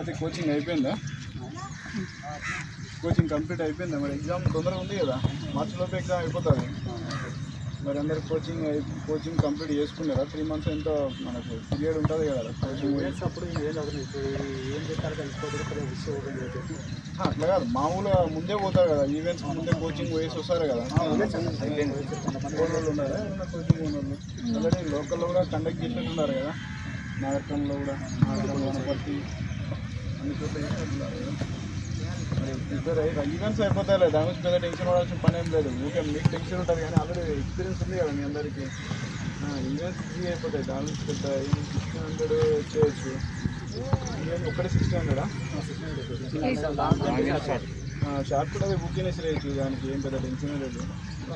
Coaching అయిపోయిందా? Coaching complete అయిపోయిందా? మరి ఎగ్జామ్ తొందరగా ఉంది కదా? మార్చి లోపు ఎగ్జామ్ అయిపోతుంది. మరి అందరు కోచింగ్ అయి- కోచింగ్ కంప్లీట్ చేసుకున్నారా? త్రీ మంత్స్ ఎంతో మనకు పీరియడ్ ఉంటుంది కదా? కోచింగ్. అప్పుడు ఏం అట్లా కాదు. మామూలుగా ముందే పోతారు కదా. ఈవెంట్స్ ముందే కోచింగ్ పోయేసి వస్తారు కదా. వాళ్ళు ఉన్నారా? కోచింగ్ ఉన్నోళ్ళు ఆల్రెడీ లోకల్లో కూడా కండక్ట్ చేసినట్టున్నారు కదా. నాగరికంలో కూడా నాగరికం వనపర్తి ప్రిపేర్ అయ్యి ఈవెంట్స్ అయిపోతాయి దాని గురించి పెద్ద టెన్షన్ పడాల్సిన పని ఏం లేదు. ఊకే మీకు టెన్షన్ ఉంటుంది కానీ ఆల్రెడీ ఎక్స్పీరియన్స్ ఉంది కదా మీ అందరికీ. ఈవెంట్స్ ఈజీ అయిపోతాయి. దాని గురించి పెద్ద సిక్స్టీన్ హండ్రెడ్ చేయొచ్చు. ఈవెంట్ ఒకటి సిక్స్టీన్ హండ్రెడా షార్ట్ కూడా అది బుక్ చేసి రేయచ్చు దానికి ఏం పెద్ద టెన్షన్ లేదు.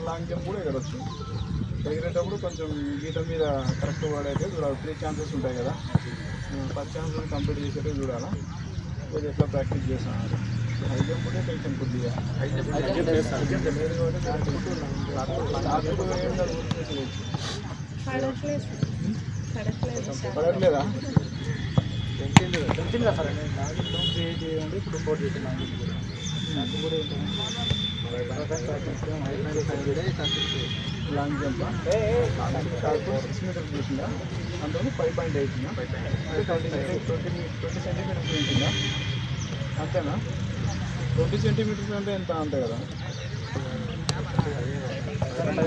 లాంగ్ జంప్ కూడా ఎగరొచ్చు. ఎగిరేటప్పుడు కొంచెం గీత మీద కరెక్ట్ పడైతే చూడాలి. త్రీ ఛాన్సెస్ ఉంటాయి కదా. ఫస్ట్ ఛాన్స్ కంప్లీట్ చేసేటప్పుడు చూడాలా? కొద్దిగా ఎట్లా ప్రాక్టీస్ చేస్తాను హై జంప్ కూడా టెన్షన్ కొద్దిగా పడట్లేదా తెలిసింది తెలిసింది కదా సార్ నేను నాకు లోన్ క్రియేట్ చేయండి ఇప్పుడు రిపోర్ట్ చేస్తున్నాను నాకు కూడా లాంగ్ జంప్ కాకపోతే సిక్స్ మీటర్స్ చూసిందా అందులో five point eight twenty twenty twenty centimetres ఉంటుందా అంతేనా? ట్వంటీ సెంటీమీటర్స్ అంటే ఎంత అంతే కదా? ఏంటంటే